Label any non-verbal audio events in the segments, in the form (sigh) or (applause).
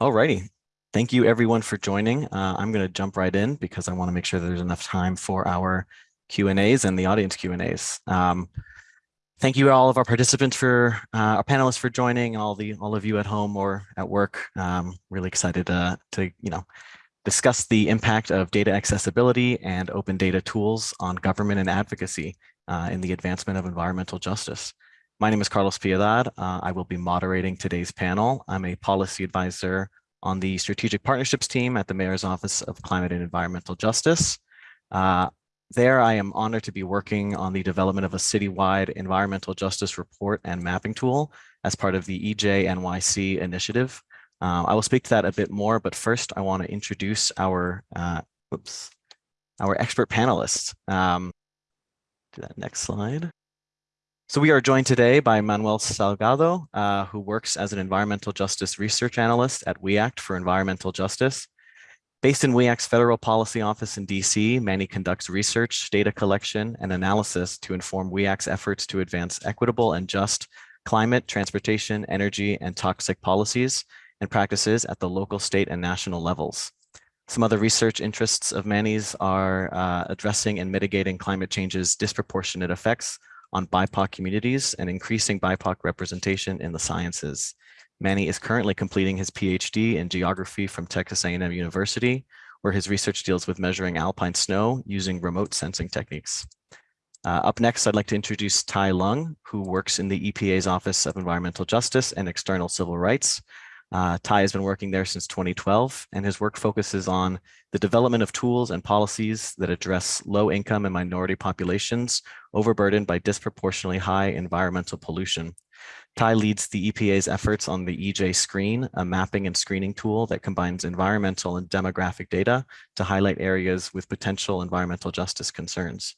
Alrighty. Thank you everyone for joining. Uh, I'm going to jump right in because I want to make sure there's enough time for our Q&As and the audience Q&As. Um, thank you all of our participants for uh, our panelists for joining all the all of you at home or at work. Um, really excited to, to you know discuss the impact of data accessibility and open data tools on government and advocacy uh, in the advancement of environmental justice. My name is Carlos Piedad. Uh, I will be moderating today's panel. I'm a policy advisor on the strategic partnerships team at the Mayor's Office of Climate and Environmental Justice. Uh, there, I am honored to be working on the development of a citywide environmental justice report and mapping tool as part of the EJ-NYC initiative. Uh, I will speak to that a bit more, but first I want to introduce our, uh, oops, our expert panelists. Um, do that next slide. So we are joined today by Manuel Salgado, uh, who works as an environmental justice research analyst at WEACT for environmental justice. Based in WEACT's federal policy office in DC, Manny conducts research, data collection, and analysis to inform WEACT's efforts to advance equitable and just climate, transportation, energy, and toxic policies and practices at the local, state, and national levels. Some other research interests of Manny's are uh, addressing and mitigating climate change's disproportionate effects on BIPOC communities and increasing BIPOC representation in the sciences. Manny is currently completing his PhD in geography from Texas A&M University, where his research deals with measuring alpine snow using remote sensing techniques. Uh, up next, I'd like to introduce Tai Lung, who works in the EPA's Office of Environmental Justice and External Civil Rights, uh, Tai has been working there since 2012, and his work focuses on the development of tools and policies that address low income and minority populations overburdened by disproportionately high environmental pollution. Tai leads the EPA's efforts on the EJ Screen, a mapping and screening tool that combines environmental and demographic data to highlight areas with potential environmental justice concerns.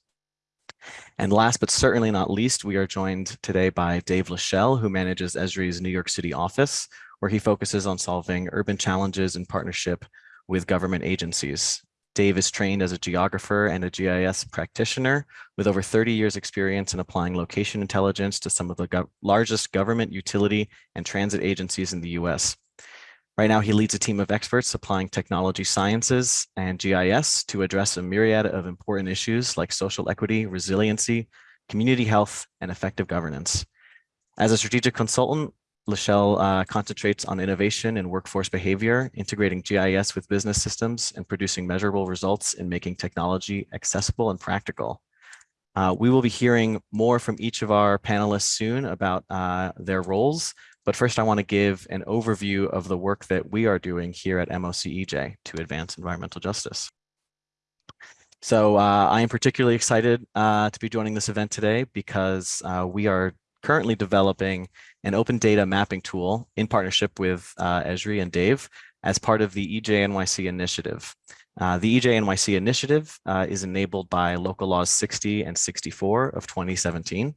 And last but certainly not least, we are joined today by Dave Lachelle, who manages Esri's New York City office, where he focuses on solving urban challenges in partnership with government agencies. Dave is trained as a geographer and a GIS practitioner with over 30 years experience in applying location intelligence to some of the go largest government utility and transit agencies in the US. Right now, he leads a team of experts applying technology sciences and GIS to address a myriad of important issues like social equity, resiliency, community health, and effective governance. As a strategic consultant, Lachelle uh, concentrates on innovation and workforce behavior, integrating GIS with business systems and producing measurable results in making technology accessible and practical. Uh, we will be hearing more from each of our panelists soon about uh, their roles, but first I want to give an overview of the work that we are doing here at MOCEJ to advance environmental justice. So uh, I am particularly excited uh, to be joining this event today because uh, we are currently developing an open data mapping tool in partnership with uh, Esri and Dave as part of the EJNYC initiative. Uh, the EJNYC initiative uh, is enabled by local laws 60 and 64 of 2017.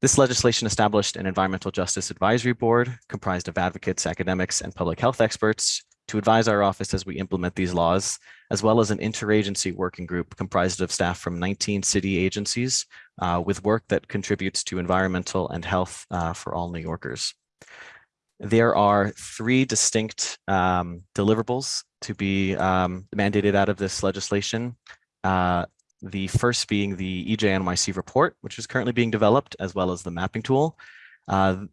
This legislation established an environmental justice advisory board comprised of advocates, academics, and public health experts to advise our office as we implement these laws, as well as an interagency working group comprised of staff from 19 city agencies uh, with work that contributes to environmental and health uh, for all New Yorkers. There are three distinct um, deliverables to be um, mandated out of this legislation. Uh, the first being the EJNYC report, which is currently being developed, as well as the mapping tool. Uh,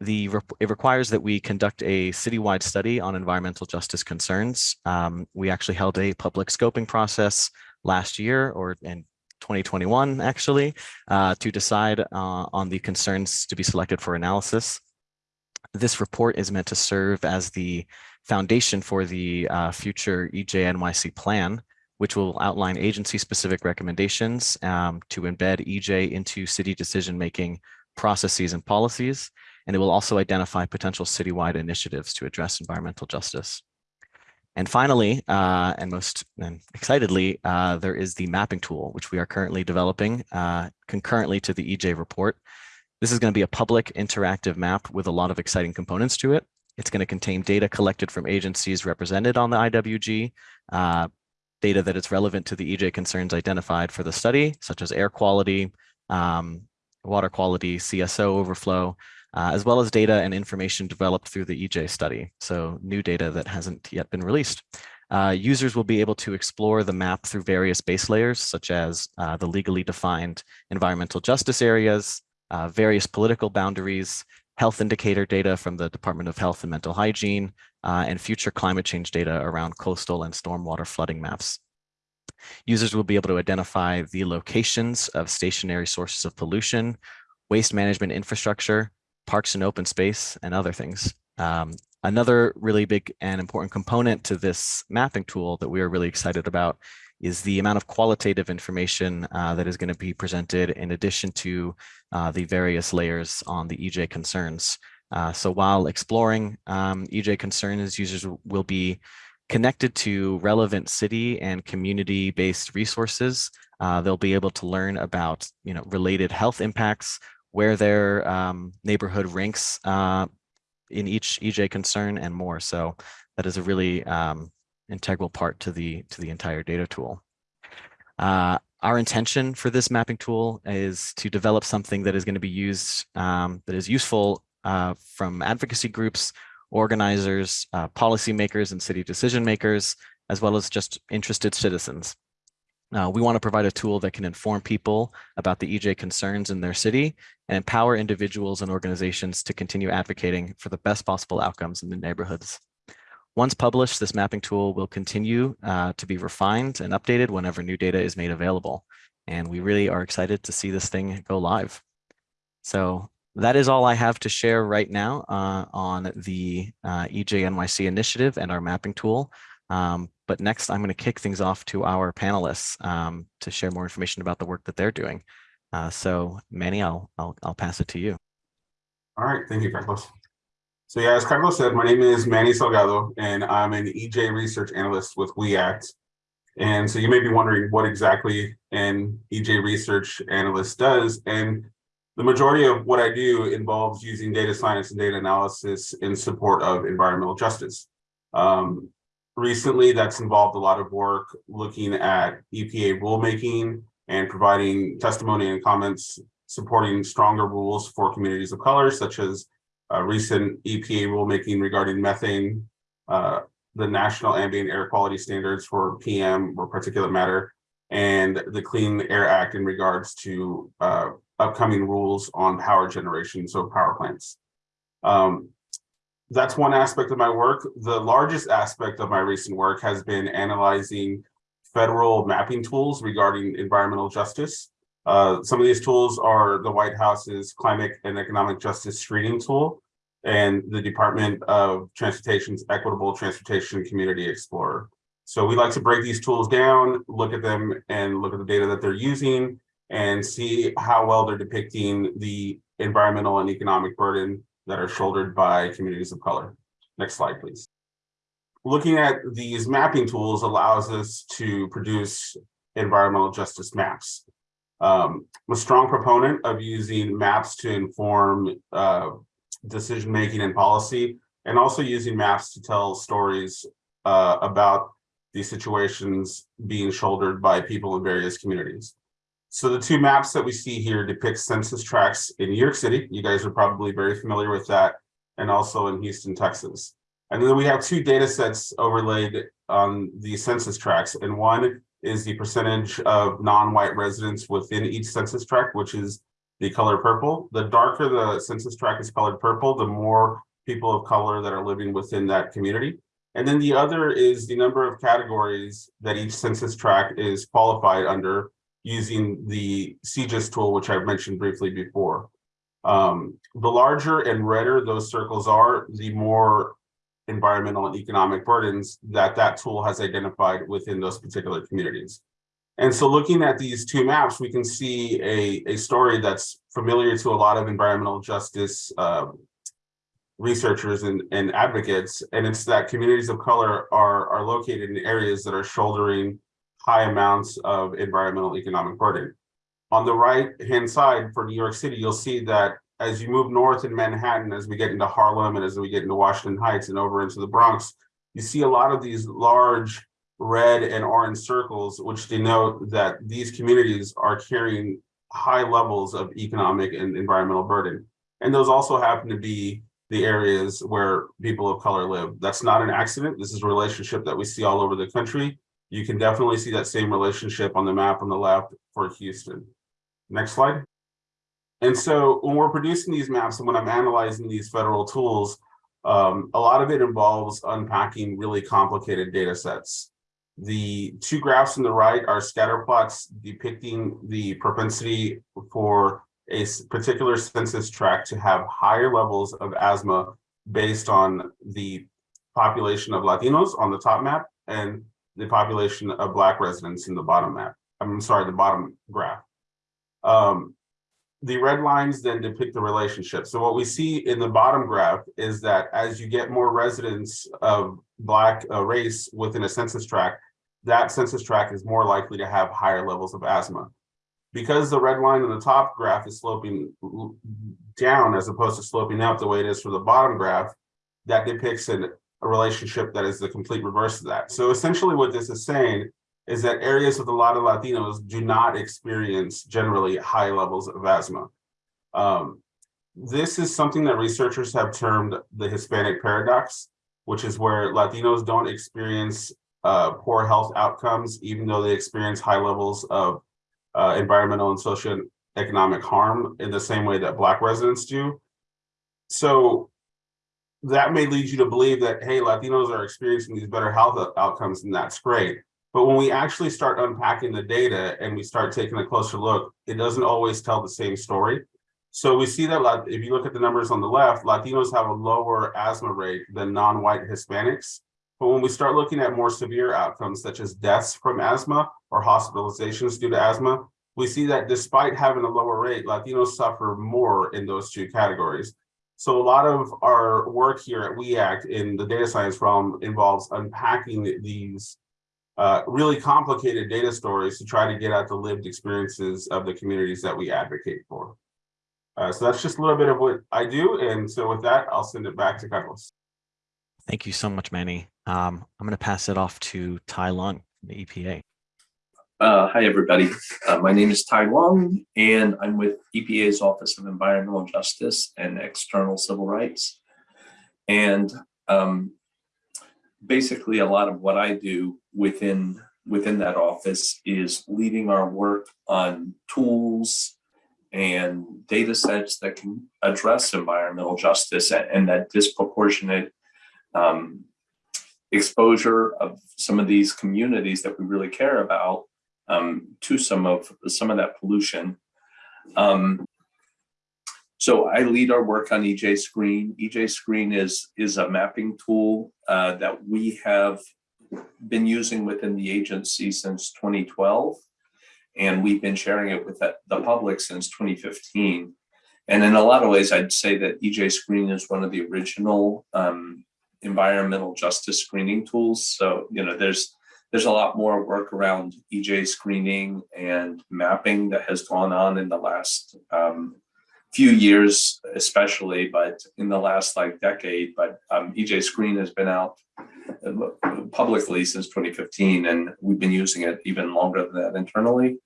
the it requires that we conduct a citywide study on environmental justice concerns. Um, we actually held a public scoping process last year or in 2021 actually uh, to decide uh, on the concerns to be selected for analysis. This report is meant to serve as the foundation for the uh, future EJNYC plan, which will outline agency-specific recommendations um, to embed EJ into city decision-making processes and policies and it will also identify potential citywide initiatives to address environmental justice. And finally, uh, and most and excitedly, uh, there is the mapping tool, which we are currently developing uh, concurrently to the EJ report. This is going to be a public interactive map with a lot of exciting components to it. It's going to contain data collected from agencies represented on the IWG, uh, data that is relevant to the EJ concerns identified for the study, such as air quality, um, water quality, CSO overflow, uh, as well as data and information developed through the EJ study. So new data that hasn't yet been released. Uh, users will be able to explore the map through various base layers, such as uh, the legally defined environmental justice areas, uh, various political boundaries, health indicator data from the Department of Health and Mental Hygiene, uh, and future climate change data around coastal and stormwater flooding maps. Users will be able to identify the locations of stationary sources of pollution, waste management infrastructure, parks and open space, and other things. Um, another really big and important component to this mapping tool that we are really excited about is the amount of qualitative information uh, that is going to be presented in addition to uh, the various layers on the EJ concerns. Uh, so while exploring um, EJ concerns, users will be connected to relevant city and community-based resources. Uh, they'll be able to learn about you know, related health impacts, where their um, neighborhood ranks uh, in each EJ concern and more. So that is a really um, integral part to the to the entire data tool. Uh, our intention for this mapping tool is to develop something that is going to be used um, that is useful uh, from advocacy groups, organizers, uh, policymakers, and city decision makers, as well as just interested citizens. Uh, we want to provide a tool that can inform people about the EJ concerns in their city and empower individuals and organizations to continue advocating for the best possible outcomes in the neighborhoods. Once published, this mapping tool will continue uh, to be refined and updated whenever new data is made available. And we really are excited to see this thing go live. So that is all I have to share right now uh, on the uh, EJNYC initiative and our mapping tool. Um, but next, I'm going to kick things off to our panelists um, to share more information about the work that they're doing. Uh, so Manny, I'll, I'll, I'll pass it to you. All right, thank you, Carlos. So yeah, as Carlos said, my name is Manny Salgado, and I'm an EJ research analyst with WEACT. And so you may be wondering what exactly an EJ research analyst does. And the majority of what I do involves using data science and data analysis in support of environmental justice. Um, recently, that's involved a lot of work looking at EPA rulemaking and providing testimony and comments supporting stronger rules for communities of color, such as uh, recent EPA rulemaking regarding methane, uh, the National Ambient Air Quality Standards for PM or particulate matter, and the Clean Air Act in regards to uh, upcoming rules on power generation, so power plants. Um, that's one aspect of my work. The largest aspect of my recent work has been analyzing federal mapping tools regarding environmental justice. Uh, some of these tools are the White House's Climate and Economic Justice Screening Tool and the Department of Transportation's Equitable Transportation Community Explorer. So we like to break these tools down, look at them and look at the data that they're using and see how well they're depicting the environmental and economic burden that are shouldered by communities of color. Next slide, please. Looking at these mapping tools allows us to produce environmental justice maps. Um, I'm a strong proponent of using maps to inform uh, decision making and policy, and also using maps to tell stories uh, about these situations being shouldered by people in various communities. So the two maps that we see here depict census tracts in New York City. You guys are probably very familiar with that, and also in Houston, Texas. And then we have two data sets overlaid on the census tracts, and one is the percentage of non-white residents within each census tract, which is the color purple. The darker the census tract is colored purple, the more people of color that are living within that community. And then the other is the number of categories that each census tract is qualified under using the CEJST tool, which I've mentioned briefly before. Um, the larger and redder those circles are, the more environmental and economic burdens that that tool has identified within those particular communities. And so looking at these two maps, we can see a, a story that's familiar to a lot of environmental justice uh, researchers and, and advocates, and it's that communities of color are, are located in areas that are shouldering high amounts of environmental economic burden. On the right hand side for New York City, you'll see that as you move north in Manhattan, as we get into Harlem and as we get into Washington Heights and over into the Bronx, you see a lot of these large red and orange circles, which denote that these communities are carrying high levels of economic and environmental burden. And those also happen to be the areas where people of color live. That's not an accident. This is a relationship that we see all over the country. You can definitely see that same relationship on the map on the left for Houston. Next slide. And so when we're producing these maps and when I'm analyzing these federal tools, um, a lot of it involves unpacking really complicated data sets. The two graphs on the right are scatter plots depicting the propensity for a particular census tract to have higher levels of asthma based on the population of Latinos on the top map and the population of Black residents in the bottom map. I'm sorry, the bottom graph. Um, the red lines then depict the relationship. So what we see in the bottom graph is that as you get more residents of Black uh, race within a census tract, that census tract is more likely to have higher levels of asthma. Because the red line in the top graph is sloping down as opposed to sloping up the way it is for the bottom graph, that depicts an, a relationship that is the complete reverse of that. So essentially what this is saying is that areas with a lot of Latinos do not experience generally high levels of asthma. Um, this is something that researchers have termed the Hispanic paradox, which is where Latinos don't experience uh, poor health outcomes, even though they experience high levels of uh, environmental and socioeconomic harm in the same way that Black residents do. So that may lead you to believe that, hey, Latinos are experiencing these better health outcomes, and that's great. But when we actually start unpacking the data and we start taking a closer look, it doesn't always tell the same story. So we see that if you look at the numbers on the left, Latinos have a lower asthma rate than non-white Hispanics. But when we start looking at more severe outcomes, such as deaths from asthma or hospitalizations due to asthma, we see that despite having a lower rate, Latinos suffer more in those two categories. So a lot of our work here at WEACT in the data science realm involves unpacking these uh, really complicated data stories to try to get at the lived experiences of the communities that we advocate for. Uh, so that's just a little bit of what I do. And so with that, I'll send it back to Carlos. Thank you so much, Manny. Um, I'm going to pass it off to Tai Lung, from the EPA. Uh, hi, everybody. Uh, my name is Tai Lung, and I'm with EPA's Office of Environmental Justice and External Civil Rights. And um, basically a lot of what I do within within that office is leading our work on tools and data sets that can address environmental justice and that disproportionate um, exposure of some of these communities that we really care about um, to some of some of that pollution. Um, so I lead our work on EJ Screen. EJ Screen is, is a mapping tool uh, that we have been using within the agency since 2012. And we've been sharing it with the public since 2015. And in a lot of ways, I'd say that EJ Screen is one of the original um, environmental justice screening tools. So, you know, there's there's a lot more work around EJ screening and mapping that has gone on in the last um, few years, especially, but in the last like decade, but um, EJ Screen has been out uh, publicly since 2015, and we've been using it even longer than that internally.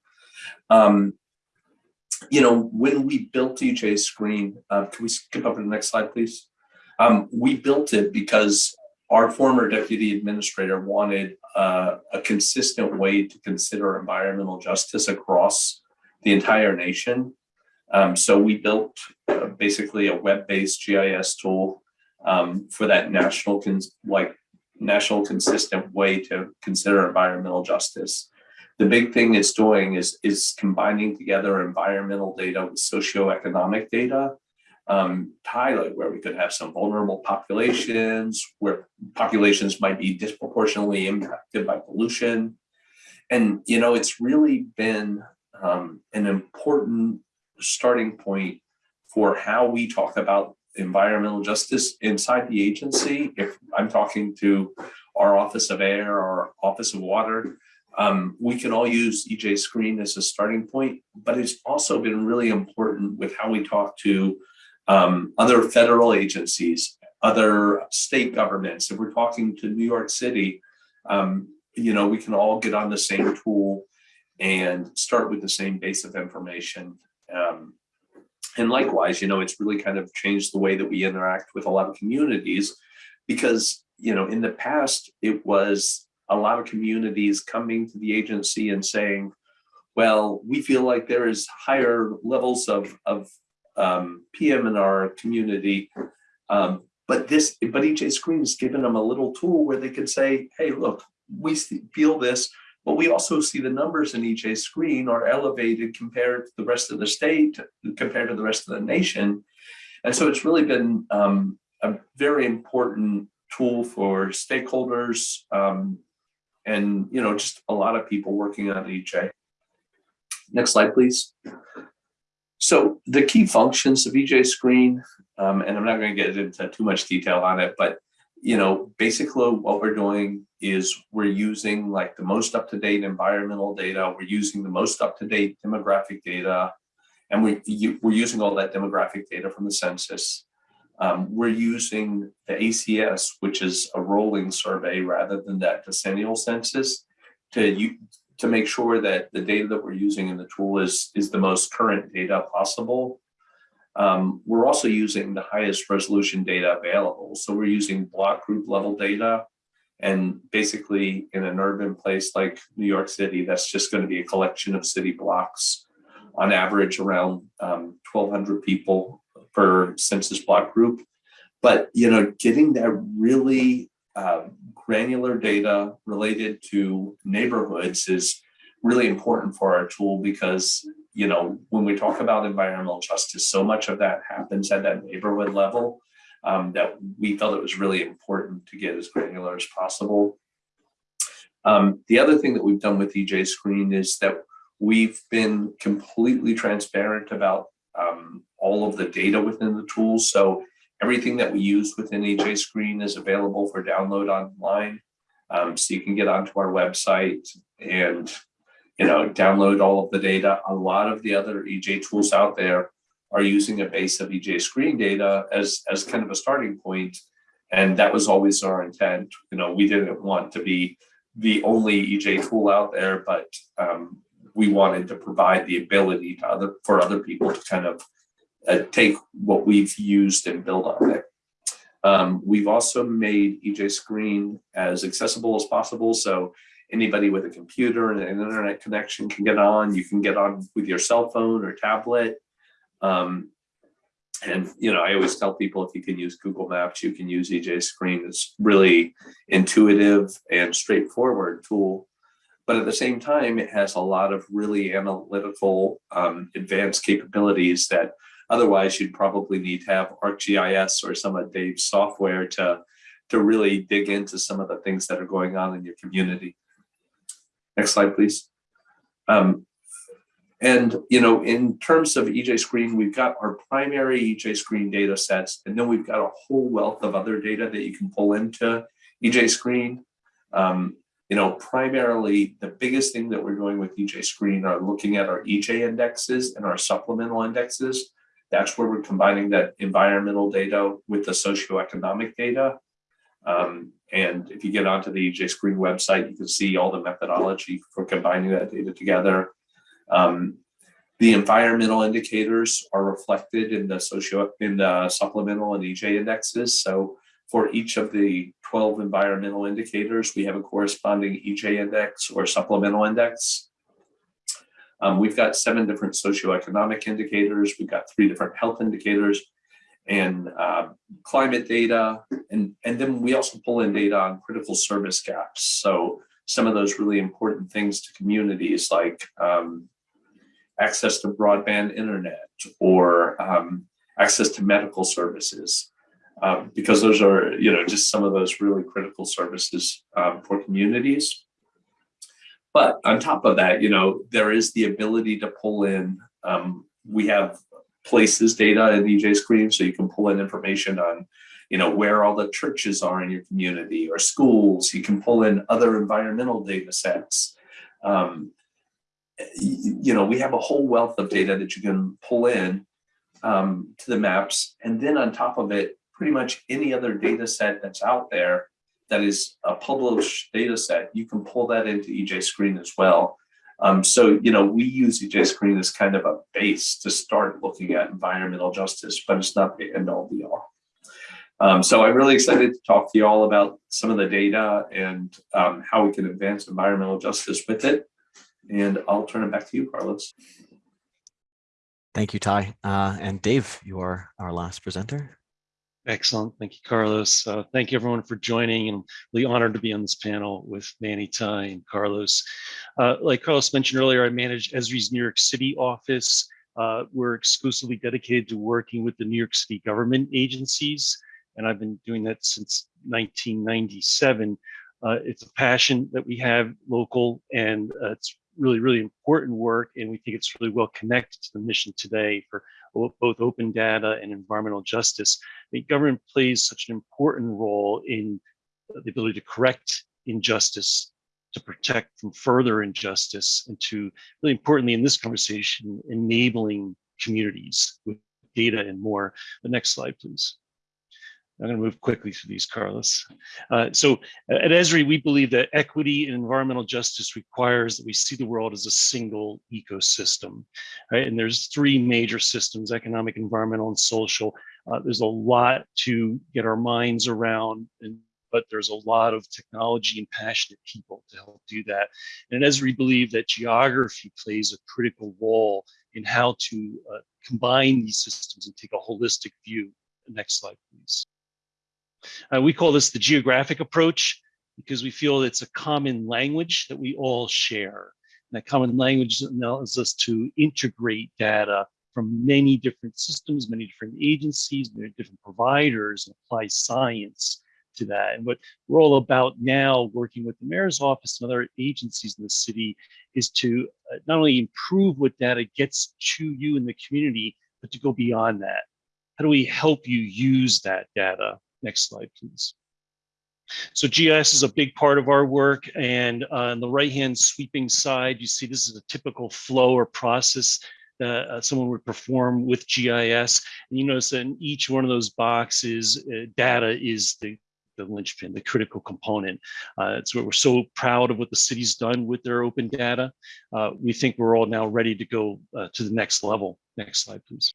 Um, you know, when we built EJ Screen, uh, can we skip over to the next slide, please? Um, we built it because our former deputy administrator wanted uh, a consistent way to consider environmental justice across the entire nation. Um, so we built uh, basically a web-based GIS tool um, for that national, like national consistent way to consider environmental justice. The big thing it's doing is, is combining together environmental data with socioeconomic data, um, highlight where we could have some vulnerable populations, where populations might be disproportionately impacted by pollution. And, you know, it's really been um, an important starting point for how we talk about environmental justice inside the agency. If I'm talking to our Office of Air or Office of Water, um, we can all use EJ Screen as a starting point, but it's also been really important with how we talk to um, other federal agencies, other state governments. If we're talking to New York City, um, you know, we can all get on the same tool and start with the same base of information um, And likewise, you know, it's really kind of changed the way that we interact with a lot of communities because, you know, in the past, it was a lot of communities coming to the agency and saying, well, we feel like there is higher levels of, of um, PM in our community. Um, but this, but EJ Screen has given them a little tool where they could say, hey, look, we feel this, but we also see the numbers in EJ Screen are elevated compared to the rest of the state, compared to the rest of the nation. And so it's really been um, a very important tool for stakeholders um, and, you know, just a lot of people working on EJ. Next slide, please. So the key functions of EJ Screen, um, and I'm not going to get into too much detail on it, but you know, basically what we're doing is we're using like the most up-to-date environmental data, we're using the most up-to-date demographic data, and we, you- we're using all that demographic data from the census. Um, we're using the ACS, which is a rolling survey rather than that decennial census to to make sure that the data that we're using in the tool is, is the most current data possible. Um, we're also using the highest resolution data available. So we're using block group level data. And basically in an urban place like New York City, that's just going to be a collection of city blocks on average around um, 1200 people per census block group. But, you know, getting that really uh, granular data related to neighborhoods is really important for our tool because you know, when we talk about environmental justice, so much of that happens at that neighborhood level um, that we felt it was really important to get as granular as possible. Um, the other thing that we've done with EJ Screen is that we've been completely transparent about um, all of the data within the tool. So everything that we use within EJ Screen is available for download online. Um, so you can get onto our website and you know, download all of the data. A lot of the other EJ tools out there are using a base of EJ screen data as, as kind of a starting point. And that was always our intent. You know, we didn't want to be the only EJ tool out there, but um, we wanted to provide the ability to other for other people to kind of uh, take what we've used and build on it. Um, we've also made EJ Screen as accessible as possible. So anybody with a computer and an internet connection can get on. You can get on with your cell phone or tablet. Um, and you know, I always tell people if you can use Google Maps, you can use EJ Screen. It's really intuitive and straightforward tool. But at the same time, it has a lot of really analytical um, advanced capabilities that otherwise you'd probably need to have ArcGIS or some of Dave's software to, to really dig into some of the things that are going on in your community. Next slide, please. Um, and, you know, in terms of EJ Screen, we've got our primary EJ Screen data sets, and then we've got a whole wealth of other data that you can pull into EJ Screen. Um, you know, primarily the biggest thing that we're doing with EJ Screen are looking at our EJ indexes and our supplemental indexes. That's where we're combining that environmental data with the socioeconomic data. Um, and if you get onto the EJ Screen website, you can see all the methodology for combining that data together. Um, the environmental indicators are reflected in the socio in the supplemental and EJ indexes. So for each of the 12 environmental indicators, we have a corresponding EJ index or supplemental index. Um, we've got seven different socioeconomic indicators. We've got three different health indicators and uh, climate data. And, and then we also pull in data on critical service gaps. So some of those really important things to communities like um, access to broadband internet or um, access to medical services. Um, because those are, you know, just some of those really critical services um, for communities. But on top of that, you know, there is the ability to pull in, um, we have places data in EJ Screen, so you can pull in information on, you know, where all the churches are in your community or schools. You can pull in other environmental data sets. Um, you know, we have a whole wealth of data that you can pull in um, to the maps. And then on top of it, pretty much any other data set that's out there that is a published data set, you can pull that into EJ Screen as well. Um, so, you know, we use EJ Screen as kind of a base to start looking at environmental justice, but it's not the end all be all. Um, so I'm really excited to talk to you all about some of the data and um, how we can advance environmental justice with it. And I'll turn it back to you, Carlos. Thank you, Tai. Uh, and Dave, you are our last presenter. Excellent. Thank you, Carlos. Uh, thank you everyone for joining and really honored to be on this panel with Manny, Tai, and Carlos. Uh, like Carlos mentioned earlier, I manage Esri's New York City office. Uh, we're exclusively dedicated to working with the New York City government agencies, and I've been doing that since 1997. Uh, it's a passion that we have local, and uh, it's really, really important work, and we think it's really well connected to the mission today for both open data and environmental justice. I think government plays such an important role in the ability to correct injustice, to protect from further injustice, and to really importantly in this conversation, enabling communities with data and more. The next slide, please. I'm going to move quickly through these, Carlos. Uh, so at Esri, we believe that equity and environmental justice requires that we see the world as a single ecosystem, right? And there's three major systems, economic, environmental, and social. Uh, there's a lot to get our minds around, and, but there's a lot of technology and passionate people to help do that. And at Esri, believe that geography plays a critical role in how to uh, combine these systems and take a holistic view. Next slide, please. Uh, we call this the geographic approach because we feel it's a common language that we all share. And that common language allows us to integrate data from many different systems, many different agencies, many different providers, and apply science to that. And what we're all about now, working with the mayor's office and other agencies in the city, is to uh, not only improve what data gets to you in the community, but to go beyond that. How do we help you use that data Next slide, please. So GIS is a big part of our work. And on the right-hand sweeping side, you see this is a typical flow or process that uh, someone would perform with GIS. And you notice that in each one of those boxes, uh, data is the, the linchpin, the critical component. Uh, it's what we're so proud of what the city's done with their open data. Uh, we think we're all now ready to go uh, to the next level. Next slide, please.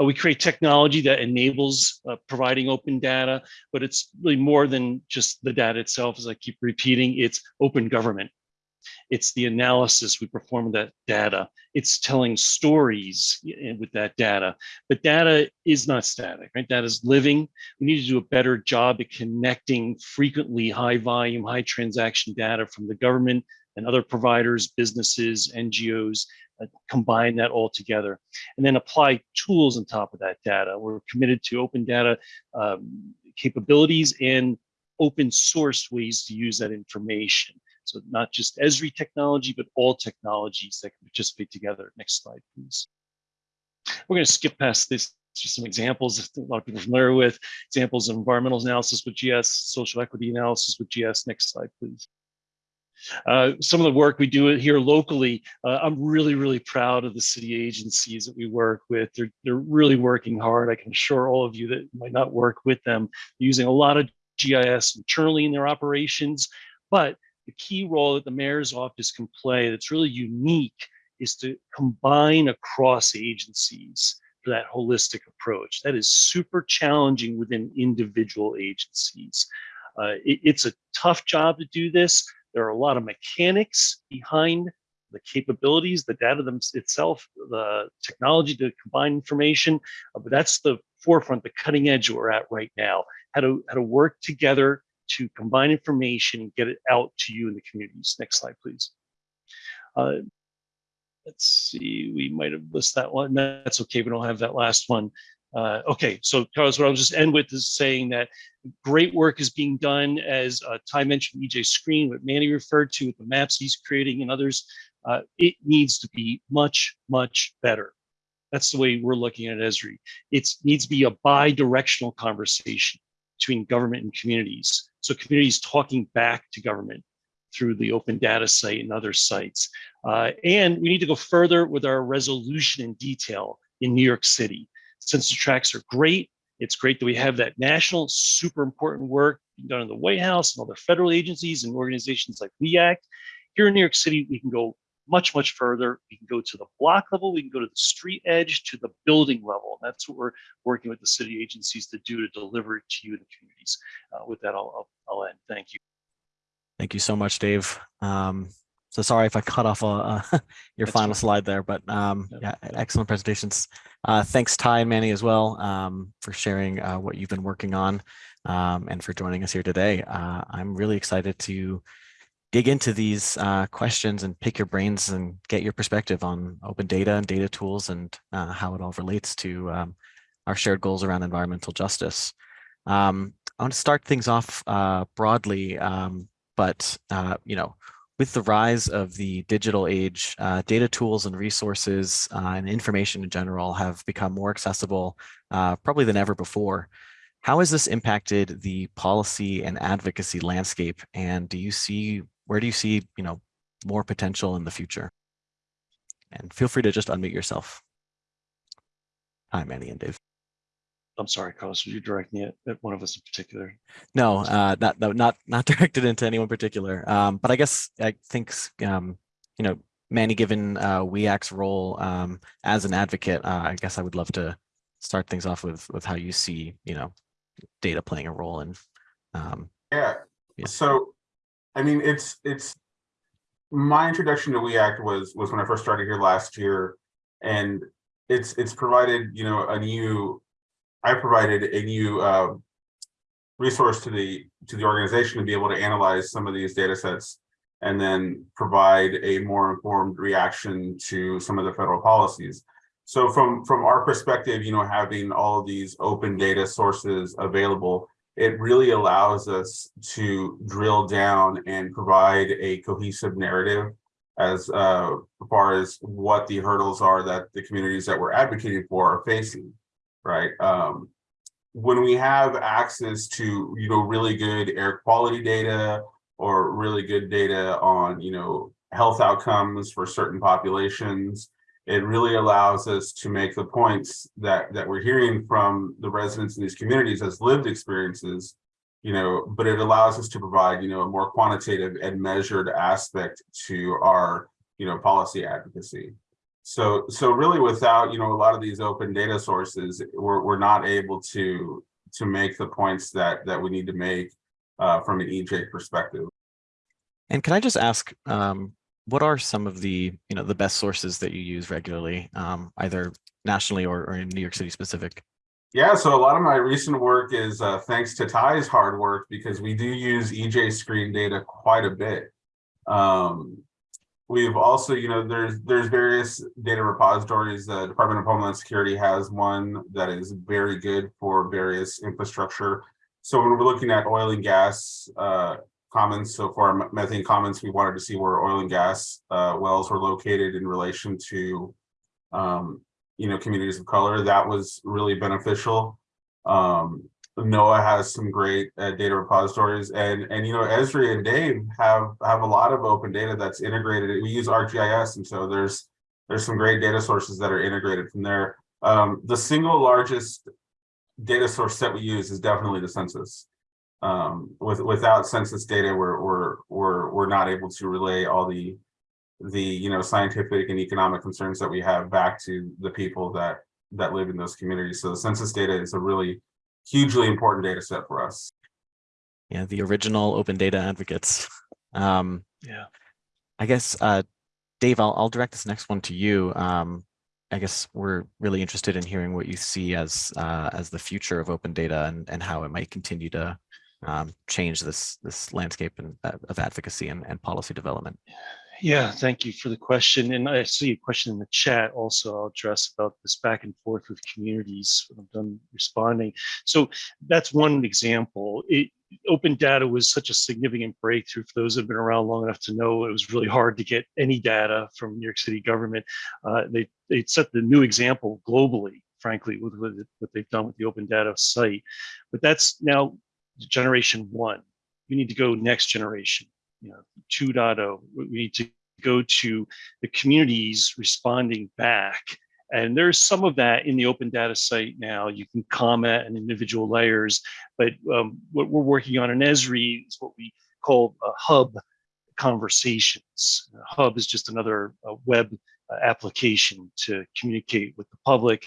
Uh, we create technology that enables uh, providing open data, but it's really more than just the data itself, as I keep repeating, it's open government. It's the analysis we perform that data. It's telling stories with that data, but data is not static, right? Data is living. We need to do a better job at connecting frequently high volume, high transaction data from the government and other providers, businesses, NGOs, uh, combine that all together and then apply tools on top of that data. We're committed to open data um, capabilities and open source ways to use that information. So not just Esri technology, but all technologies that can participate together. Next slide, please. We're going to skip past this just some examples a lot of people are familiar with examples of environmental analysis with GIS, social equity analysis with GIS. Next slide, please. Uh, some of the work we do here locally, uh, I'm really, really proud of the city agencies that we work with. They're, they're really working hard. I can assure all of you that might not work with them, using a lot of GIS internally in their operations. But the key role that the mayor's office can play that's really unique is to combine across agencies for that holistic approach. That is super challenging within individual agencies. Uh, it, it's a tough job to do this, there are a lot of mechanics behind the capabilities, the data them itself, the technology to combine information, uh, but that's the forefront, the cutting edge we're at right now. How to how to work together to combine information and get it out to you in the communities. Next slide, please. Uh, let's see, we might have missed that one. That's okay, we don't have that last one. Uh, okay, so Carlos, what I'll just end with is saying that great work is being done, as uh, Tai mentioned, EJ Screen, what Manny referred to, with the maps he's creating and others. Uh, it needs to be much, much better. That's the way we're looking at Esri. It needs to be a bi-directional conversation between government and communities. So communities talking back to government through the open data site and other sites. Uh, and we need to go further with our resolution in detail in New York City. Census tracts are great. It's great that we have that national, super important work done in the White House and other federal agencies and organizations like WEACT. Here in New York City, we can go much, much further. We can go to the block level, we can go to the street edge, to the building level. And That's what we're working with the city agencies to do to deliver it to you, the communities. Uh, with that, I'll, I'll, I'll end. Thank you. Thank you so much, Dave. Um, so sorry if I cut off uh, uh, (laughs) your That's final slide there, but um, No, yeah, excellent presentations. Uh, thanks, Tai and Manny as well um, for sharing uh, what you've been working on um, and for joining us here today. Uh, I'm really excited to dig into these uh, questions and pick your brains and get your perspective on open data and data tools and uh, how it all relates to um, our shared goals around environmental justice. Um, I want to start things off uh, broadly, um, but uh, you know, with the rise of the digital age, uh, data tools and resources uh, and information in general have become more accessible uh, probably than ever before. How has this impacted the policy and advocacy landscape? And do you see, where do you see, you know, more potential in the future? And feel free to just unmute yourself. Hi, Manny and Dave. I'm sorry, Carlos, were you directing it at one of us in particular? No, uh, not, no, (laughs) not, not directed into anyone particular. Um, but I guess I think, um, you know, Manny, given uh, WEACT's role um, as an advocate, uh, I guess I would love to start things off with, with how you see, you know, data playing a role in. Um, Yeah, Yeah. so, I mean, it's, it's, my introduction to WeAct was, was when I first started here last year. And it's, it's provided, you know, a new, I provided a new, uh, resource to the, to the organization to be able to analyze some of these data sets and then provide a more informed reaction to some of the federal policies. So from, from our perspective, you know, having all these open data sources available, it really allows us to drill down and provide a cohesive narrative as uh, far as what the hurdles are that the communities that we're advocating for are facing, right? Um, when we have access to, you know, really good air quality data or really good data on, you know, health outcomes for certain populations, it really allows us to make the points that that we're hearing from the residents in these communities as lived experiences you know but it allows us to provide you know a more quantitative and measured aspect to our you know policy advocacy so so really without you know a lot of these open data sources we're, we're not able to to make the points that that we need to make uh, from an ej perspective and can I just ask, um, what are some of the, you know, the best sources that you use regularly, um, either nationally or, or in New York City specific? Yeah, so a lot of my recent work is uh, thanks to Tai's hard work because we do use EJ screen data quite a bit. Um, we've also, you know, there's there's various data repositories. The Department of Homeland Security has one that is very good for various infrastructure. So when we're looking at oil and gas uh, comments, so our methane comments, we wanted to see where oil and gas uh, wells were located in relation to um, you know, communities of color. That was really beneficial. Um, NOAA has some great uh, data repositories, and and you know, Esri and Dave have have a lot of open data that's integrated. We use ArcGIS, and so there's there's some great data sources that are integrated from there. Um, the single largest data source that we use is definitely the census. Um, with without census data, we're we're we're we're not able to relay all the the you know scientific and economic concerns that we have back to the people that that live in those communities. So the census data is a really hugely important data set for us. Yeah, the original open data advocates. Um, Yeah. I guess, uh, Dave, I'll, I'll direct this next one to you. Um, I guess we're really interested in hearing what you see as uh, as the future of open data and, and how it might continue to um, change this this landscape and, uh, of advocacy and, and policy development. Yeah, thank you for the question. And I see a question in the chat also I'll address about this back and forth with communities when I'm done responding. So that's one example. It, open data was such a significant breakthrough for those have been around long enough to know it was really hard to get any data from New York City government. Uh, they, they set the new example globally, frankly, with, with what they've done with the open data site. But that's now generation one. We need to go next generation you know 2.0 we need to go to the communities responding back and there's some of that in the open data site now you can comment on individual layers but um, what we're working on in esri is what we call a hub conversations. Hub is just another uh, web uh, application to communicate with the public.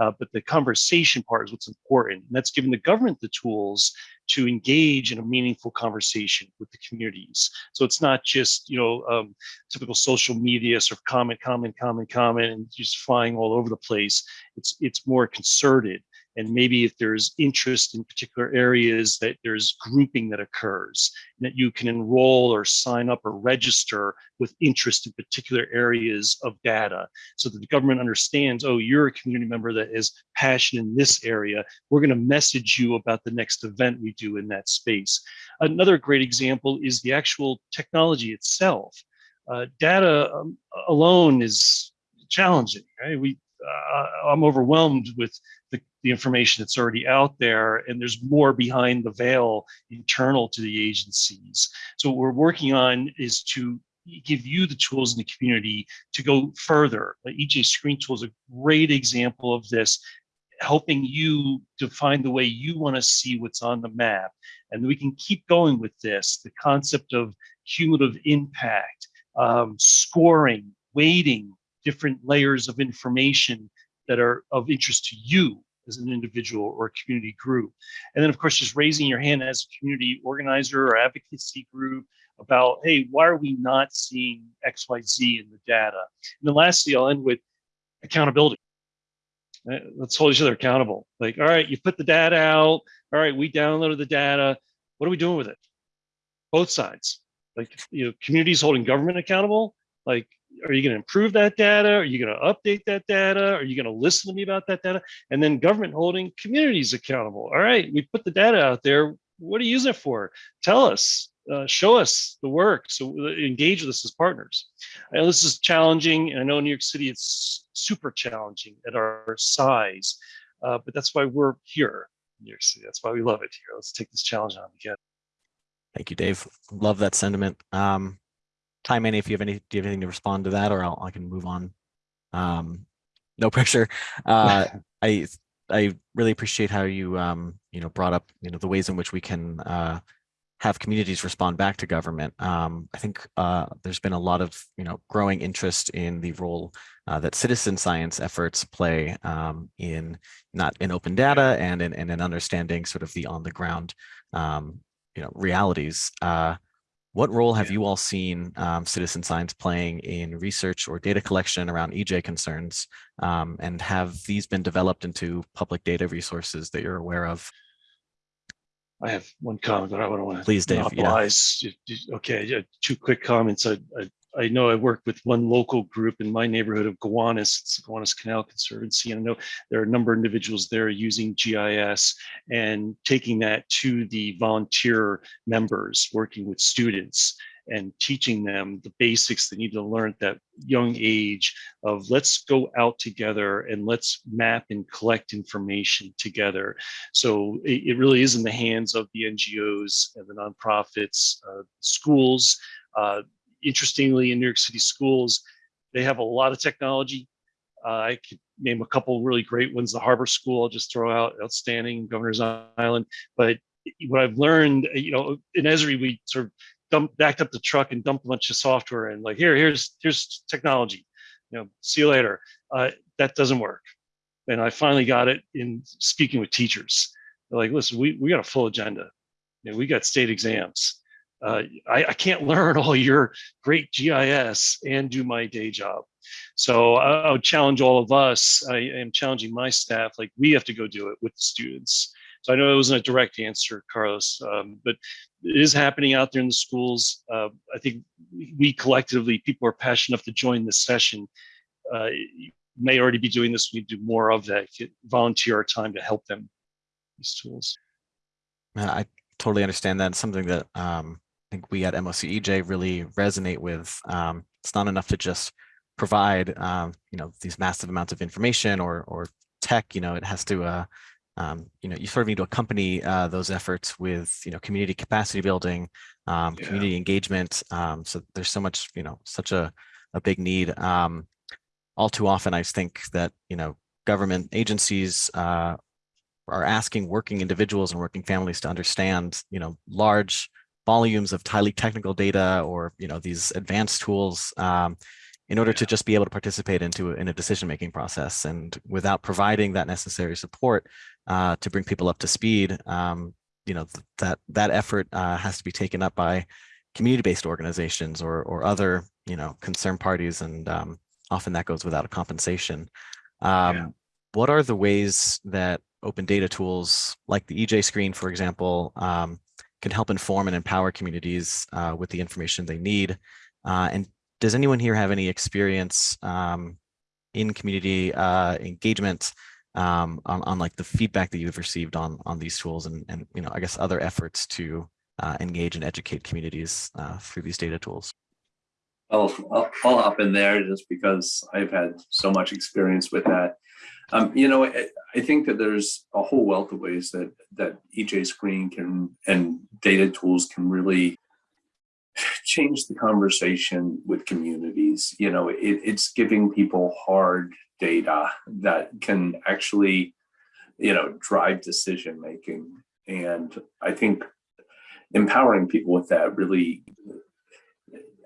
Uh, but the conversation part is what's important. And that's giving the government the tools to engage in a meaningful conversation with the communities. So it's not just, you know, um, typical social media sort of comment, comment, comment, comment, and just flying all over the place. It's, it's more concerted. And maybe if there's interest in particular areas that there's grouping that occurs, that you can enroll or sign up or register with interest in particular areas of data so that the government understands, oh, you're a community member that is passionate in this area. We're going to message you about the next event we do in that space. Another great example is the actual technology itself. Uh, data um, alone is challenging, right? We, uh, I'm overwhelmed with the, the information that's already out there, and there's more behind the veil internal to the agencies. So what we're working on is to give you the tools in the community to go further. The EJ Screen Tool is a great example of this, helping you define the way you want to see what's on the map. And we can keep going with this, the concept of cumulative impact, um, scoring, weighting, different layers of information that are of interest to you as an individual or a community group. And then of course, just raising your hand as a community organizer or advocacy group about, hey, why are we not seeing X, Y, Z in the data? And then lastly, I'll end with accountability. Uh, Let's hold each other accountable. Like, all right, you put the data out. All right, we downloaded the data. What are we doing with it? Both sides. Like, you know, communities holding government accountable. Like, are you going to improve that data? Are you going to update that data? Are you going to listen to me about that data? And then government holding communities accountable. All right, we put the data out there. What are you using it for? Tell us, uh, show us the work. So uh, engage with us as partners. Know this is challenging, and I know New York City it's super challenging at our size, uh, but that's why we're here in New York City. That's why we love it here. Let's take this challenge on together. Thank you, Dave. Love that sentiment. Um, Tai, Manny, if you have any, do you have anything to respond to that, or I'll, I can move on. Um, no (laughs) pressure. Uh, (laughs) I I really appreciate how you um, you know brought up you know the ways in which we can uh, have communities respond back to government. Um, I think uh, there's been a lot of you know growing interest in the role uh, that citizen science efforts play um, in not in open data and in, and in understanding sort of the on the ground um, you know realities. Uh, what role have Yeah. you all seen um, citizen science playing in research or data collection around EJ concerns? Um, and have these been developed into public data resources that you're aware of? I have one comment, but I want to Please, Dave, yeah. monopolize. You- you- Okay, yeah, two quick comments. I, I, I know I work with one local group in my neighborhood of Gowanus, it's the Gowanus Canal Conservancy, and I know there are a number of individuals there using GIS and taking that to the volunteer members, working with students and teaching them the basics they need to learn at that young age of let's go out together and let's map and collect information together. So it, it really is in the hands of the NGOs and the nonprofits, uh, schools. Uh, interestingly, in New York City schools, they have a lot of technology. Uh, I could name a couple really great ones. The Harbor School, I'll just throw out, outstanding, Governor's Island. But what I've learned, you know, in Esri, we sort of dumped, backed up the truck and dumped a bunch of software and like, here, here's, here's technology. You know, see you later. Uh, that doesn't work. And I finally got it in speaking with teachers. They're like, listen, we, we got a full agenda. You know, we got state exams. Uh, I, I can't (laughs) learn all your great GIS and do my day job. So I, I would challenge all of us. I am challenging my staff. Like we have to go do it with the students. So I know it wasn't a direct answer, Carlos, um, but it is happening out there in the schools. Uh, I think we collectively, people are passionate enough to join this session. Uh, may already be doing this. We do more of that. Get, volunteer our time to help them these tools. I totally understand that. It's something that um, think we at MOCEJ really resonate with. Um, it's not enough to just provide, um, you know, these massive amounts of information or or tech. You know, it has to, uh, um, you know, you sort of need to accompany uh, those efforts with, you know, community capacity building, um, Yeah. community engagement. Um, so there's so much, you know, such a a big need. Um, all too often, I think that you know, government agencies uh, are asking working individuals and working families to understand, you know, large volumes of highly technical data or you know these advanced tools um, in order to just be able to participate into in a decision making process. And without providing that necessary support uh, to bring people up to speed um, you know th that that effort uh, has to be taken up by community-based organizations or or other you know concerned parties. And um, often that goes without a compensation. Um, Yeah. what are the ways that open data tools like the EJ screen, for example, um, can help inform and empower communities uh, with the information they need? Uh, and does anyone here have any experience um, in community uh, engagement um, on, on like the feedback that you've received on on these tools and, and you know, I guess other efforts to uh, engage and educate communities uh, through these data tools? I'll, I'll, I'll hop in there just because I've had so much experience with that. Um, you know, I, I think that there's a whole wealth of ways that that EJ Screen can and data tools can really change the conversation with communities. You know, it, it's giving people hard data that can actually, you know, drive decision making. And I think empowering people with that really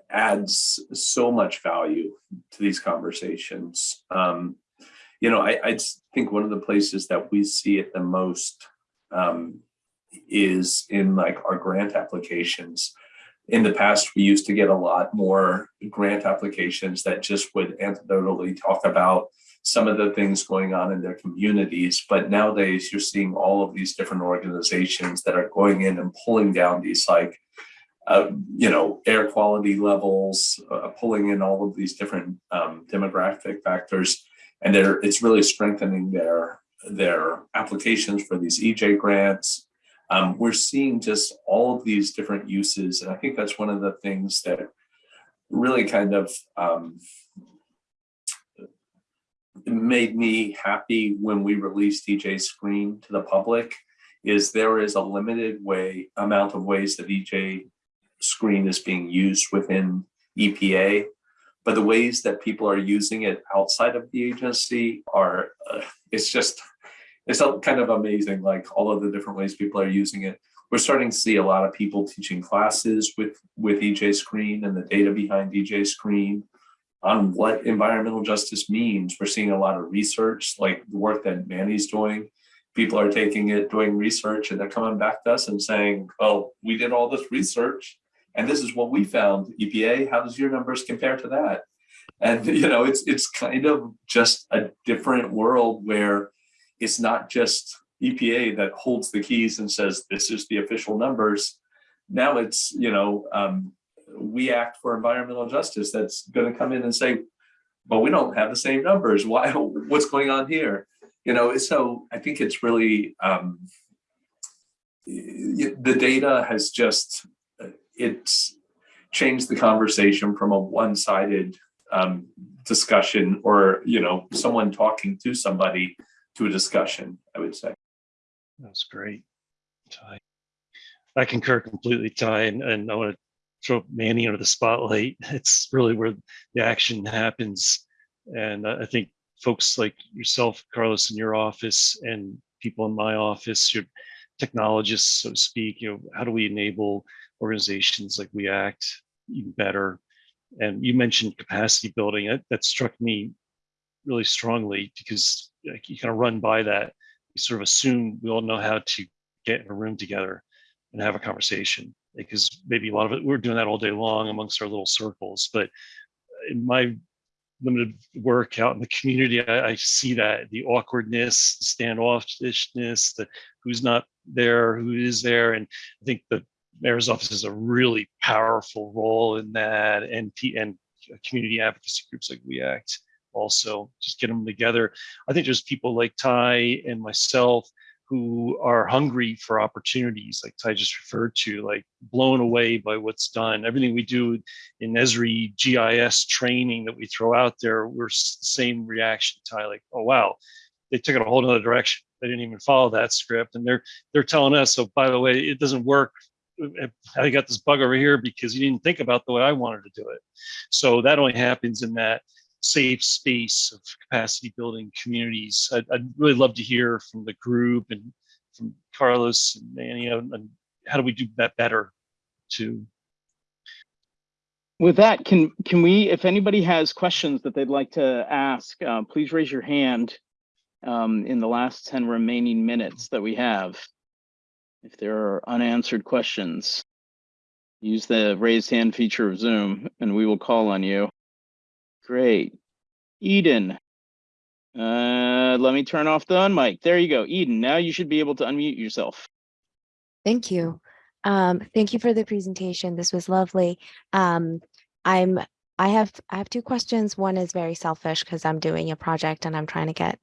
adds so much value to these conversations. Um, you know, I, I think one of the places that we see it the most um, is in like our grant applications. In the past, we used to get a lot more grant applications that just would anecdotally talk about some of the things going on in their communities. But nowadays, you're seeing all of these different organizations that are going in and pulling down these like uh, you know, air quality levels, uh, pulling in all of these different um, demographic factors, and they're it's really strengthening their their applications for these EJ grants. Um, we're seeing just all of these different uses, and I think that's one of the things that really kind of um, made me happy when we released EJ Screen to the public. Is there is a limited way amount of ways that EJ screen is being used within EPA, but the ways that people are using it outside of the agency are, uh, it's just, it's kind of amazing, like all of the different ways people are using it. We're starting to see a lot of people teaching classes with, with EJ Screen and the data behind EJ Screen on what environmental justice means. We're seeing a lot of research, like the work that Manny's doing. People are taking it, doing research, and they're coming back to us and saying, well, we did all this research and this is what we found epa how does your numbers compare to that? And (laughs) you know it's it's kind of just a different world where it's not just epa that holds the keys and says this is the official numbers. Now it's you know um, WEACT for environmental justice that's going to come in and say but we don't have the same numbers. Why (laughs) what's going on here? You know so i think it's really um, the data has just it's changed the conversation from a one-sided um, discussion or you know someone talking to somebody to a discussion i would say That's great. Tai. I concur completely, Tai, and, and I want to throw Manny under the spotlight. (laughs) It's really where the action happens. And I think folks like yourself, Carlos, in your office and people in my office, your technologists, so to speak, you know, how do we enable organizations like WEACT even better? And you mentioned capacity building. That, that struck me really strongly because like, you kind of run by that. You sort of assume we all know how to get in a room together and have a conversation because maybe a lot of it we're doing that all day long amongst our little circles. But in my limited work out in the community, I, I see that the awkwardness, the standoffishness, the who's not there, who is there, and I think the mayor's office has a really powerful role in that, and and community advocacy groups like WEACT also just get them together. I think there's people like Tai and myself who are hungry for opportunities, like Tai just referred to, like blown away by what's done. Everything we do in Esri GIS training that we throw out there, we're s- same reaction, Tai, like, oh wow, they took it a whole other direction. They didn't even follow that script, and they're they're telling us, so by the way, it doesn't work. I got this bug over here because you didn't think about the way I wanted to do it. So that only happens in that safe space of capacity building communities. I'd, I'd really love to hear from the group and from Carlos and Manny on how do we do that better too. With that, can, can we, if anybody has questions that they'd like to ask, uh, please raise your hand um, in the last 10 remaining minutes that we have. If there are unanswered questions, use the raised hand feature of Zoom and we will call on you. Great. Eden. Uh, let me turn off the unmic. There you go. Eden, now you should be able to unmute yourself. Thank you. Um, thank you for the presentation. This was lovely. Um, I'm, I have, I have two questions. One is very selfish because I'm doing a project and I'm trying to get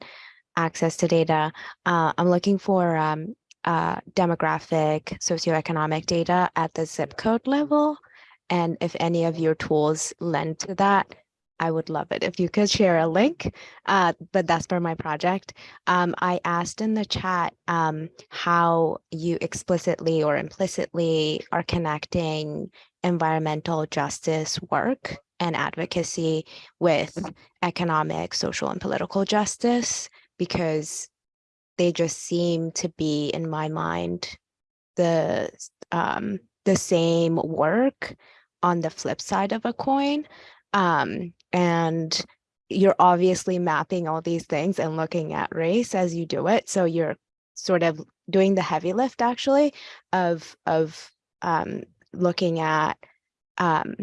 access to data. Uh, I'm looking for um, uh, demographic, socioeconomic data at the zip code level. And if any of your tools lend to that, I would love it if you could share a link, uh, but that's for my project. Um, I asked in the chat um, how you explicitly or implicitly are connecting environmental justice work and advocacy with economic, social, and political justice, because they just seem to be, in my mind, the um, the same work on the flip side of a coin. Um, and you're obviously mapping all these things and looking at race as you do it. So you're sort of doing the heavy lift actually of of um, looking at um,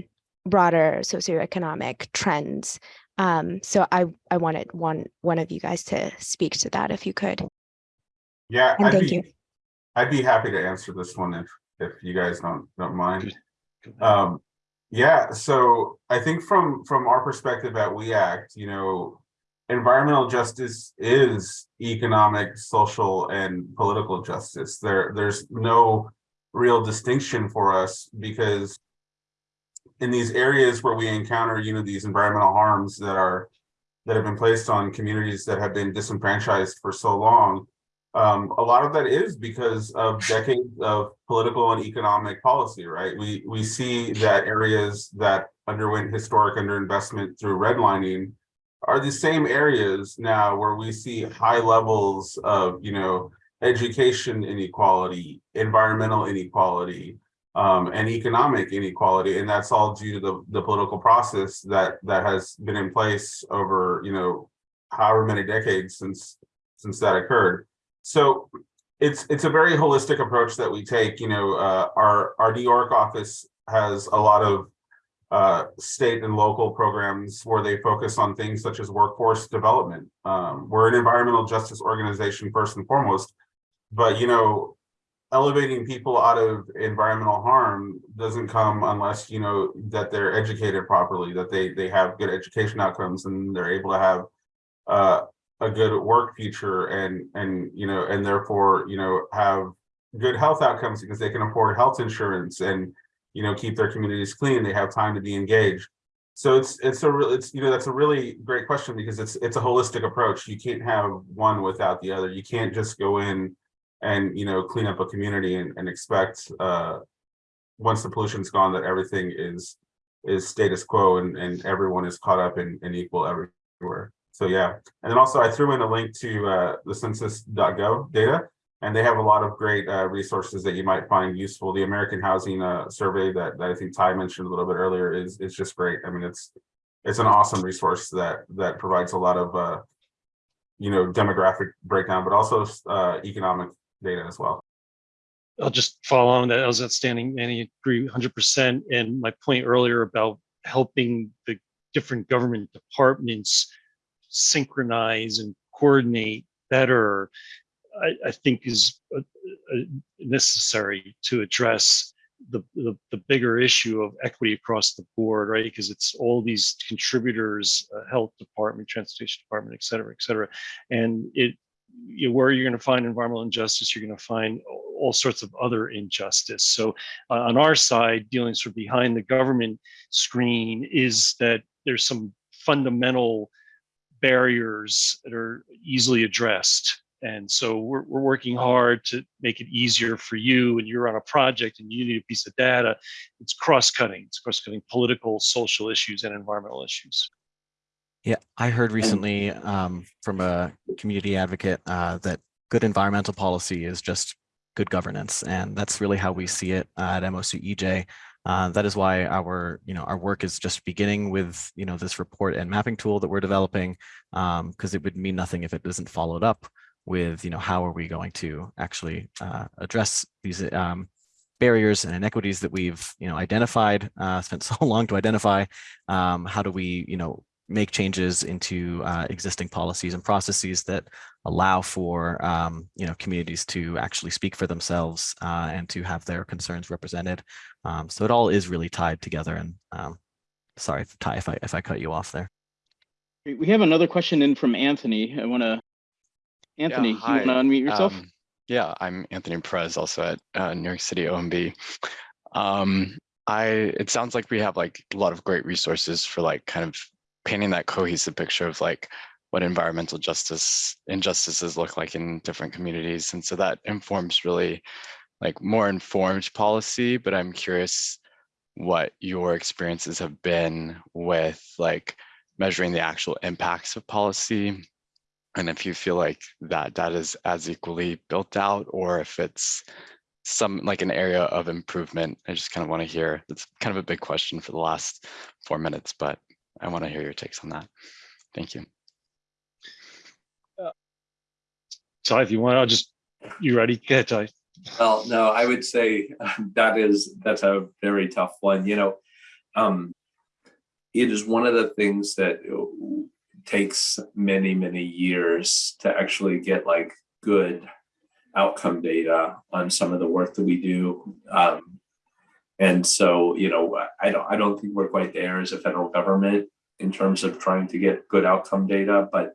broader socioeconomic trends. Um, so I I wanted one one of you guys to speak to that if you could. Yeah, And I'd thank be, you. I'd be happy to answer this one if, if you guys don't, don't mind. Good. Go ahead. Um, yeah, so I think from, from our perspective at WEACT, you know, environmental justice is economic, social, and political justice. There, there's no real distinction for us because in these areas where we encounter, you know, these environmental harms that are that have been placed on communities that have been disenfranchised for so long, um, a lot of that is because of decades of political and economic policy, right? We we see that areas that underwent historic underinvestment through redlining are the same areas now where we see high levels of, you know, education inequality, environmental inequality, um, and economic inequality, and that's all due to the the political process that that has been in place over, you know, however many decades since since that occurred. So it's it's a very holistic approach that we take. You know, uh, our our New York office has a lot of uh, state and local programs where they focus on things such as workforce development. Um, we're an environmental justice organization first and foremost, but you know, elevating people out of environmental harm doesn't come unless you know that they're educated properly, that they they have good education outcomes, and they're able to have uh, a good work future and and you know and therefore you know have good health outcomes because they can afford health insurance and you know keep their communities clean. They have time to be engaged. So it's it's a real it's you know that's a really great question because it's it's a holistic approach. You can't have one without the other. You can't just go in and you know clean up a community and, and expect uh once the pollution's gone that everything is is status quo and and everyone is caught up and, and equal everywhere so yeah, and then also I threw in a link to uh, the census.gov data, and they have a lot of great uh, resources that you might find useful. The American Housing uh, Survey that, that I think Tai mentioned a little bit earlier is is just great. I mean, it's it's an awesome resource that that provides a lot of uh, you know demographic breakdown, but also uh, economic data as well. I'll just follow on that. I was outstanding, Manny, agree 100%. And my point earlier about helping the different government departments synchronize and coordinate better, I, I think is necessary to address the, the, the bigger issue of equity across the board, right? Because it's all these contributors, uh, health department, transportation department, et cetera, et cetera. And it, you where you're going to find environmental injustice, you're going to find all sorts of other injustice. So uh, on our side, dealing sort of behind the government screen is that there's some fundamental barriers that are easily addressed. And so we're, we're working hard to make it easier for you and you're on a project and you need a piece of data. It's cross-cutting. It's cross-cutting political, social issues and environmental issues. Yeah, I heard recently um, from a community advocate uh, that good environmental policy is just good governance. And that's really how we see it uh, at MOCEJ. Uh, that is why our, you know, our work is just beginning with, you know, this report and mapping tool that we're developing, because it would mean nothing if it isn't followed up with, you know, how are we going to actually uh, address these um, barriers and inequities that we've, you know, identified, uh, (laughs) spent so long to identify. Um, how do we, you know, make changes into uh, existing policies and processes that allow for um, you know communities to actually speak for themselves uh, and to have their concerns represented. Um, so it all is really tied together. And um, sorry, Tai, if I if I cut you off there. We we have another question in from Anthony. I want to, Anthony, you want to unmute yourself? Um, yeah, I'm Anthony Perez, also at uh, New York City OMB. Um, I it sounds like we have like a lot of great resources for like kind of painting that cohesive picture of like what environmental justice injustices look like in different communities, and so that informs really like more informed policy. But I'm curious what your experiences have been with like measuring the actual impacts of policy and if you feel like that data is as equally built out or if it's some like an area of improvement i just kind of want to hear it's kind of a big question for the last four minutes but i want to hear your takes on that thank you Tai, if you want, I'll just, you ready? Go ahead, Tai. Well, no, I would say (laughs) that is, that's a very tough one, you know. Um, it is one of the things that uh, takes many, many years to actually get like good outcome data on some of the work that we do. Um, and so, you know, I don't, I don't think we're quite there as a federal government in terms of trying to get good outcome data, but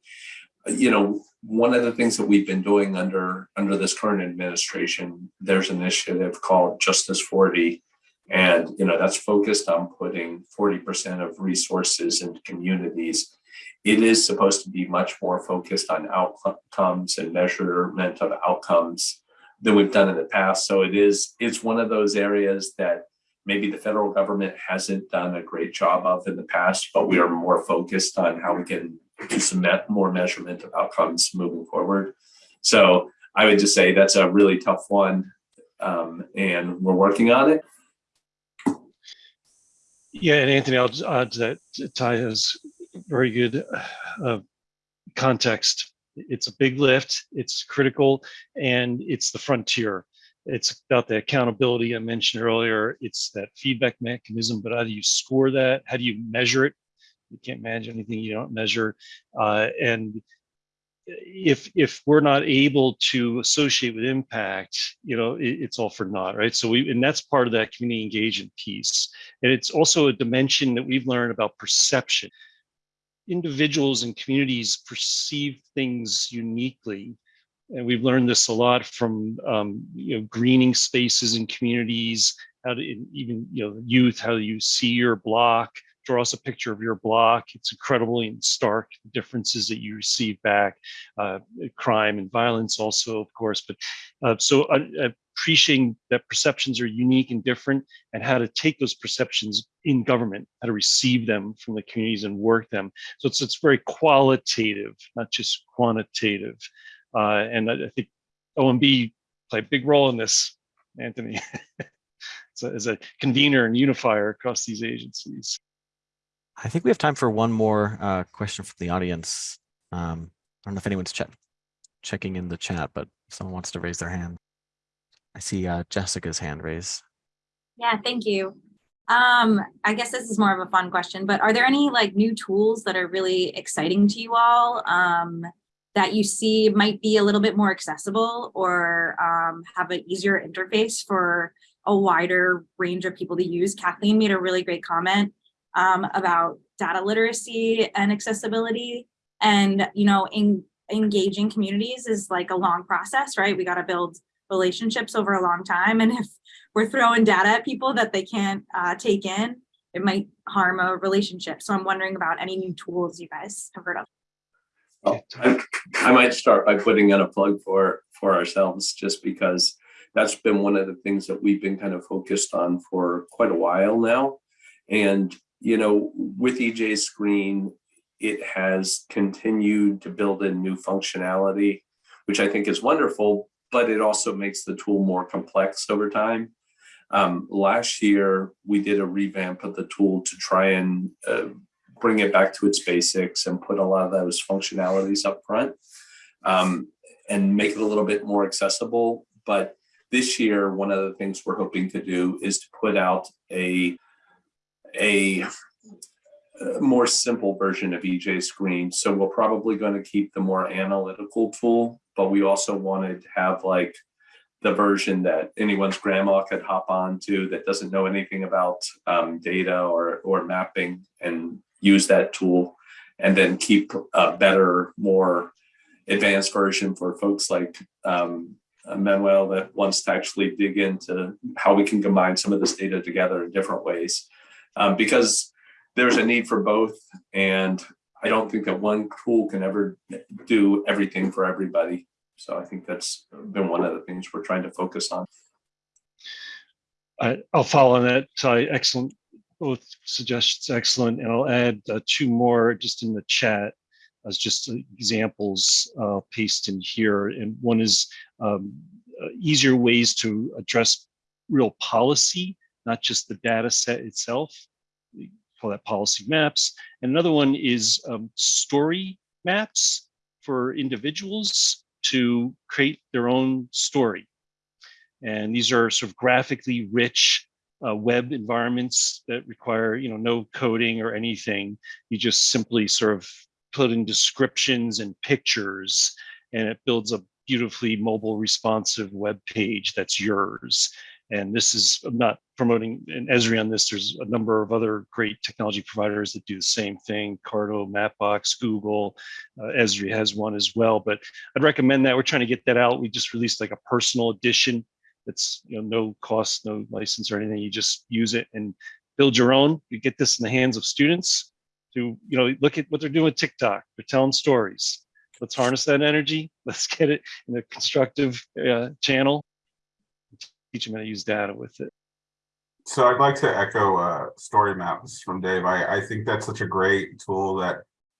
you know, one of the things that we've been doing under under this current administration, there's an initiative called Justice 40. And you know, that's focused on putting 40% of resources into communities. It is supposed to be much more focused on outcomes and measurement of outcomes than we've done in the past. So it is, it's one of those areas that maybe the federal government hasn't done a great job of in the past, but we are more focused on how we can do some more measurement of outcomes moving forward. So I would just say that's a really tough one, um, and we're working on it. Yeah, and Anthony, I'll just add to that. Tai has very good uh, context. It's a big lift, it's critical, and it's the frontier. It's about the accountability I mentioned earlier. It's that feedback mechanism, but how do you score that? How do you measure it? You can't manage anything you don't measure. Uh, and if if we're not able to associate with impact, you know, it, it's all for naught, right? So we and that's part of that community engagement piece. And it's also a dimension that we've learned about perception. Individuals and communities perceive things uniquely. And we've learned this a lot from um, you know greening spaces in communities, how to even you know youth, how you see your block, draw us a picture of your block. It's incredibly and stark differences that you receive back, uh, crime and violence also, of course. But uh, so uh, appreciating that perceptions are unique and different and how to take those perceptions in government, how to receive them from the communities and work them. So it's, it's very qualitative, not just quantitative. Uh, and I, I think OMB play a big role in this, Anthony. (laughs) so as a convener and unifier across these agencies. I think we have time for one more uh, question from the audience. Um, I don't know if anyone's check checking in the chat, but if someone wants to raise their hand. I see uh, Jessica's hand raised. Yeah, thank you. Um, I guess this is more of a fun question, but are there any like new tools that are really exciting to you all um, that you see might be a little bit more accessible or um, have an easier interface for a wider range of people to use? Kathleen made a really great comment um, about data literacy and accessibility. And, you know, in, engaging communities is like a long process, right? We got to build relationships over a long time. And (laughs) if we're throwing data at people that they can't uh, take in, it might harm a relationship. So I'm wondering about any new tools you guys have heard of. Oh, I, I might start by putting in a plug for for ourselves, just because that's been one of the things that we've been kind of focused on for quite a while now. And you know, with EJ Screen, it has continued to build in new functionality, which I think is wonderful. but it also makes the tool more complex over time. Um, last year, we did a revamp of the tool to try and uh, bring it back to its basics and put a lot of those functionalities up front um, and make it a little bit more accessible. But this year, one of the things we're hoping to do is to put out a a more simple version of EJ Screen. So we're probably going to keep the more analytical tool, but we also wanted to have like the version that anyone's grandma could hop on to that doesn't know anything about um, data or, or mapping and use that tool and then keep a better, more advanced version for folks like um, Manuel that wants to actually dig into how we can combine some of this data together in different ways. Um, because there's a need for both. And I don't think that one tool can ever do everything for everybody. So I think that's been one of the things we're trying to focus on. I, I'll follow on that. Tai, excellent. Both suggestions, excellent. And I'll add uh, two more just in the chat as just examples uh, paste in here. And one is um, uh, easier ways to address real policy, not just the data set itself. We call that policy maps. And another one is um, story maps for individuals to create their own story. And these are sort of graphically rich uh, web environments that require, you know, no coding or anything. You just simply sort of put in descriptions and pictures, and it builds a beautifully mobile responsive web page that's yours. And this is, I'm not promoting an Esri on this. There's a number of other great technology providers that do the same thing. Carto, Mapbox, Google, uh, Esri has one as well. But I'd recommend that. We're trying to get that out. We just released like a personal edition. That's you know no cost, no license or anything. You just use it and build your own. You get this in the hands of students to you know look at what they're doing with TikTok. They're telling stories. Let's harness that energy. (laughs) Let's get it in a constructive uh, channel teach them how to use data with it. So I'd like to echo uh, story maps from Dave. I, I think that's such a great tool that,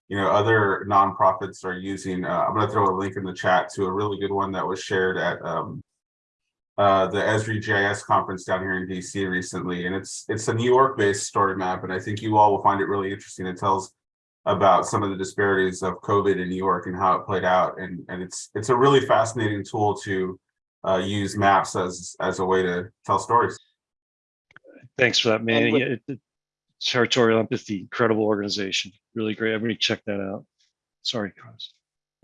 you know, other nonprofits are using. Uh, I'm going to throw a link in the chat to a really good one that was shared at um, uh, the Esri GIS conference down here in DC recently. And it's it's a New York based story map. And I think you all will find it really interesting. It tells about some of the disparities of COVID in New York and how it played out. And, and it's it's a really fascinating tool to uh, use maps as as a way to tell stories. Thanks for that, man. with- it- it- Territorial Empathy, incredible organization, really great. Everybody check that out. Sorry, Carlos.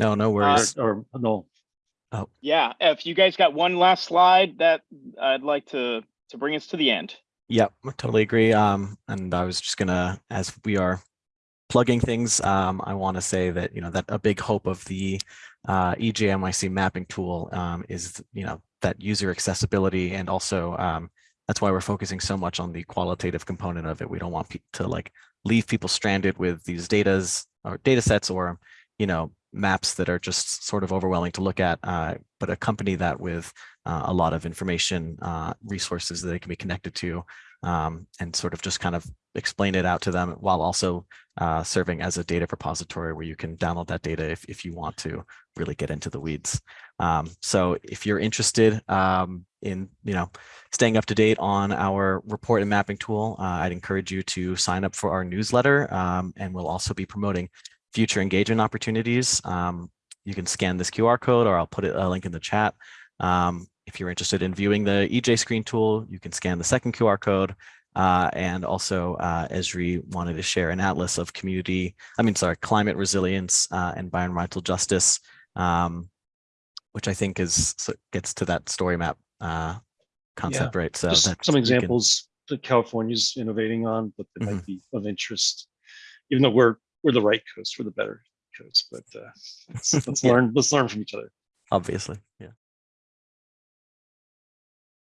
No, no worries. Or, or no, Yeah, if you guys got one last slide that I'd like to, to bring us to the end. Yep, I totally agree. Um, and I was just gonna, as we are plugging things, um, I want to say that, you know, that a big hope of the uh, EJNYC mapping tool um, is, you know, that user accessibility and also um, that's why we're focusing so much on the qualitative component of it. We don't want to like leave people stranded with these datas or data sets or, you know, maps that are just sort of overwhelming to look at, uh, but accompany that with uh, a lot of information uh, resources that they can be connected to um, and sort of just kind of explain it out to them while also uh, serving as a data repository where you can download that data if, if you want to really get into the weeds. Um, so if you're interested um, in, you know, staying up to date on our report and mapping tool, uh, I'd encourage you to sign up for our newsletter um, and we'll also be promoting future engagement opportunities. Um, you can scan this QR code or I'll put it, a link in the chat. Um, if you're interested in viewing the EJ screen tool, you can scan the second QR code. Uh, and also uh, Esri wanted to share an atlas of community, I mean, sorry, climate resilience uh, and environmental justice, um, which I think is so gets to that story map uh, concept, right? So some you can- examples that California's innovating on, but that Mm-hmm. might be of interest. Even though we're, we're the right coast, we're the better coast, but uh, (laughs) let's, let's Yeah. learn, let's learn from each other. obviously, yeah.